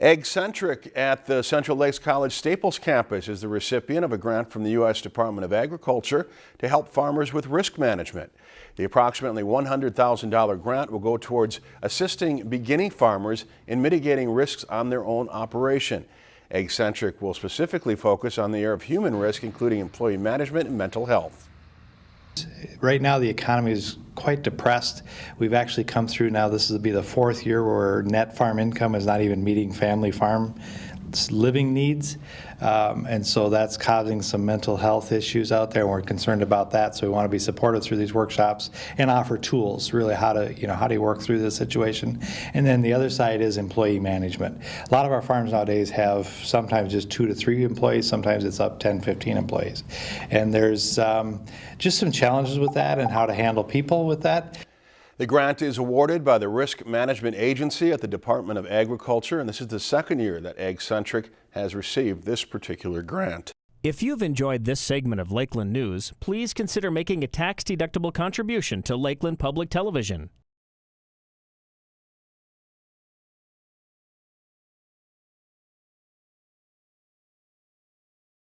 Ag-Centric at the Central Lakes College Staples campus is the recipient of a grant from the U.S. Department of Agriculture to help farmers with risk management. The approximately $100,000 grant will go towards assisting beginning farmers in mitigating risks on their own operation. Ag-Centric will specifically focus on the area of human risk, including employee management and mental health. Right now, the economy is quite depressed. We've actually come through now, this will be the fourth year where net farm income is not even meeting family farm living needs. Um, and so that's causing some mental health issues out there and we're concerned about that. So we want to be supportive through these workshops and offer tools really how to you know how do you work through this situation? And then the other side is employee management. A lot of our farms nowadays have sometimes just two to three employees sometimes it's up 10 15 employees. And there's um, just some challenges with that and how to handle people with that the grant is awarded by the Risk Management Agency at the Department of Agriculture, and this is the second year that Ag-Centric has received this particular grant. If you've enjoyed this segment of Lakeland News, please consider making a tax-deductible contribution to Lakeland Public Television.